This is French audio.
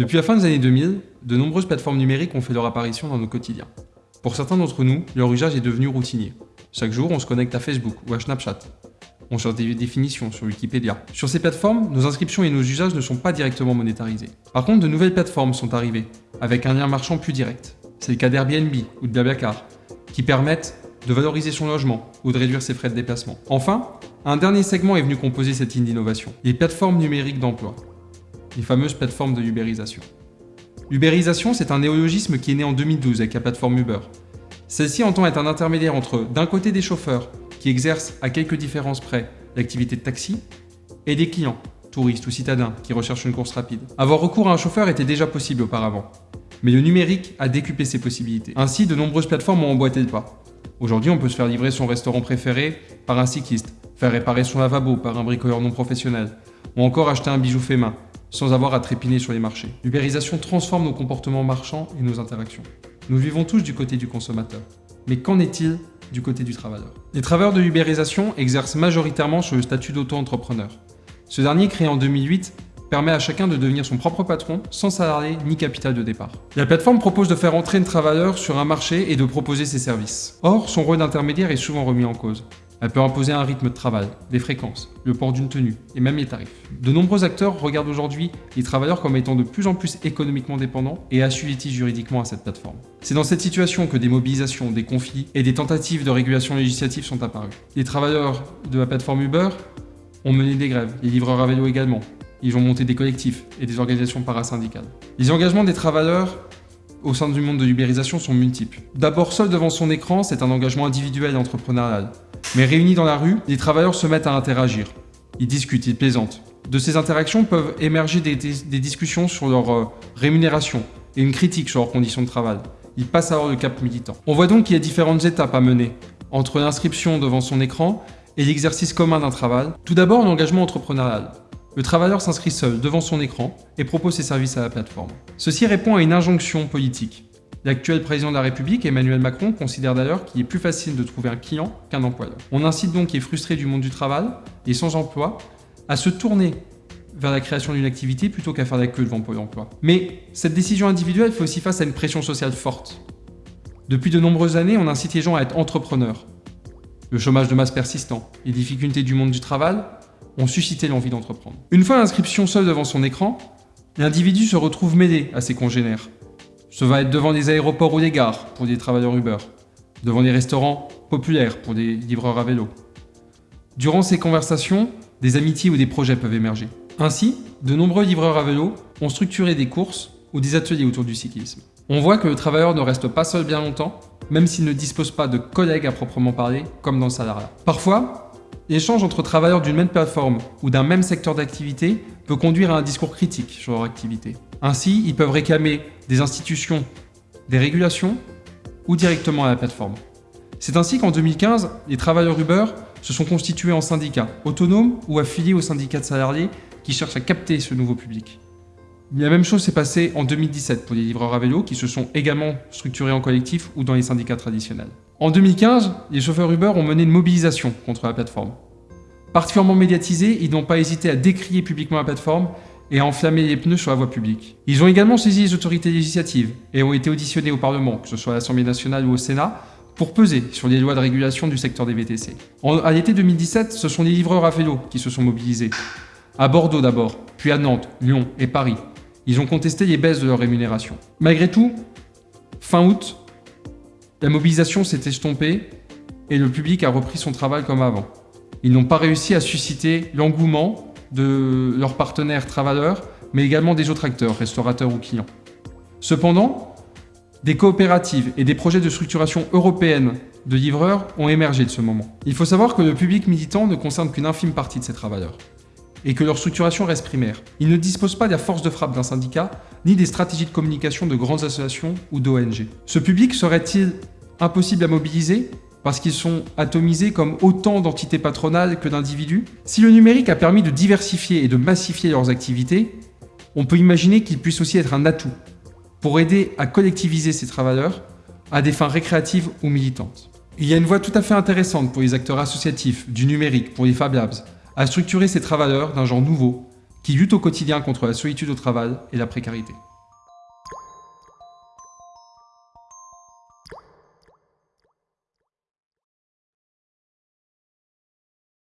Depuis la fin des années 2000, de nombreuses plateformes numériques ont fait leur apparition dans nos quotidiens. Pour certains d'entre nous, leur usage est devenu routinier. Chaque jour, on se connecte à Facebook ou à Snapchat. On cherche des définitions sur Wikipédia. Sur ces plateformes, nos inscriptions et nos usages ne sont pas directement monétarisés. Par contre, de nouvelles plateformes sont arrivées, avec un lien marchand plus direct. C'est le cas d'Airbnb ou de qui permettent de valoriser son logement ou de réduire ses frais de déplacement. Enfin, un dernier segment est venu composer cette ligne d'innovation, les plateformes numériques d'emploi, les fameuses plateformes de ubérisation. L'ubérisation, c'est un néologisme qui est né en 2012 avec la plateforme Uber. Celle-ci entend être un intermédiaire entre, d'un côté, des chauffeurs, qui exercent à quelques différences près l'activité de taxi, et des clients, touristes ou citadins, qui recherchent une course rapide. Avoir recours à un chauffeur était déjà possible auparavant, mais le numérique a décuplé ses possibilités. Ainsi, de nombreuses plateformes ont emboîté le pas. Aujourd'hui, on peut se faire livrer son restaurant préféré par un cycliste, faire réparer son lavabo par un bricoleur non professionnel, ou encore acheter un bijou fait main, sans avoir à trépiner sur les marchés. L'ubérisation transforme nos comportements marchands et nos interactions. Nous vivons tous du côté du consommateur. Mais qu'en est-il du côté du travailleur? Les travailleurs de l'ubérisation exercent majoritairement sur le statut d'auto-entrepreneur. Ce dernier, créé en 2008, permet à chacun de devenir son propre patron sans salarié ni capital de départ. La plateforme propose de faire entrer un travailleur sur un marché et de proposer ses services. Or, son rôle d'intermédiaire est souvent remis en cause. Elle peut imposer un rythme de travail, des fréquences, le port d'une tenue et même les tarifs. De nombreux acteurs regardent aujourd'hui les travailleurs comme étant de plus en plus économiquement dépendants et assujettis juridiquement à cette plateforme. C'est dans cette situation que des mobilisations, des conflits et des tentatives de régulation législative sont apparus. Les travailleurs de la plateforme Uber ont mené des grèves, les livreurs à vélo également. Ils ont monté des collectifs et des organisations parasyndicales. Les engagements des travailleurs au sein du monde de l'ubérisation sont multiples. D'abord, seul devant son écran, c'est un engagement individuel et entrepreneurial. Mais réunis dans la rue, les travailleurs se mettent à interagir. Ils discutent, ils plaisantent. De ces interactions peuvent émerger des, discussions sur leur euh, rémunération et une critique sur leurs conditions de travail. Ils passent alors le cap militant. On voit donc qu'il y a différentes étapes à mener entre l'inscription devant son écran et l'exercice commun d'un travail. Tout d'abord, l'engagement entrepreneurial. Le travailleur s'inscrit seul devant son écran et propose ses services à la plateforme. Ceci répond à une injonction politique. L'actuel président de la République, Emmanuel Macron, considère d'ailleurs qu'il est plus facile de trouver un client qu'un employeur. On incite donc qui est frustré du monde du travail et sans emploi à se tourner vers la création d'une activité plutôt qu'à faire la queue devant Pôle emploi. Mais cette décision individuelle fait aussi face à une pression sociale forte. Depuis de nombreuses années, on incite les gens à être entrepreneurs. Le chômage de masse persistant, les difficultés du monde du travail ont suscité l'envie d'entreprendre. Une fois l'inscription seule devant son écran, l'individu se retrouve mêlé à ses congénères, ce va être devant des aéroports ou des gares pour des travailleurs Uber, devant des restaurants populaires pour des livreurs à vélo. Durant ces conversations, des amitiés ou des projets peuvent émerger. Ainsi, de nombreux livreurs à vélo ont structuré des courses ou des ateliers autour du cyclisme. On voit que le travailleur ne reste pas seul bien longtemps, même s'il ne dispose pas de collègues à proprement parler, comme dans le salariat. Parfois, L'échange entre travailleurs d'une même plateforme ou d'un même secteur d'activité peut conduire à un discours critique sur leur activité. Ainsi, ils peuvent réclamer des institutions, des régulations ou directement à la plateforme. C'est ainsi qu'en 2015, les travailleurs Uber se sont constitués en syndicats, autonomes ou affiliés aux syndicats de salariés qui cherchent à capter ce nouveau public. La même chose s'est passée en 2017 pour les livreurs à vélo qui se sont également structurés en collectif ou dans les syndicats traditionnels. En 2015, les chauffeurs Uber ont mené une mobilisation contre la plateforme. Particulièrement médiatisés, ils n'ont pas hésité à décrier publiquement la plateforme et enflammer les pneus sur la voie publique. Ils ont également saisi les autorités législatives et ont été auditionnés au Parlement, que ce soit à l'Assemblée nationale ou au Sénat, pour peser sur les lois de régulation du secteur des VTC. En, à l'été 2017, ce sont les livreurs à vélo qui se sont mobilisés. À Bordeaux d'abord, puis à Nantes, Lyon et Paris. Ils ont contesté les baisses de leur rémunération. Malgré tout, fin août, la mobilisation s'est estompée et le public a repris son travail comme avant. Ils n'ont pas réussi à susciter l'engouement de leurs partenaires travailleurs, mais également des autres acteurs, restaurateurs ou clients. Cependant, des coopératives et des projets de structuration européenne de livreurs ont émergé de ce moment. Il faut savoir que le public militant ne concerne qu'une infime partie de ces travailleurs et que leur structuration reste primaire. Ils ne disposent pas de la force de frappe d'un syndicat, ni des stratégies de communication de grandes associations ou d'ONG. Ce public serait-il impossible à mobiliser? Parce qu'ils sont atomisés comme autant d'entités patronales que d'individus Si le numérique a permis de diversifier et de massifier leurs activités, on peut imaginer qu'il puisse aussi être un atout pour aider à collectiviser ces travailleurs à des fins récréatives ou militantes. Il y a une voie tout à fait intéressante pour les acteurs associatifs, du numérique, pour les Fab Labs, à structurer ces travailleurs d'un genre nouveau qui luttent au quotidien contre la solitude au travail et la précarité.